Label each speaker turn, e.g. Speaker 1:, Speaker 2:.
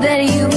Speaker 1: that you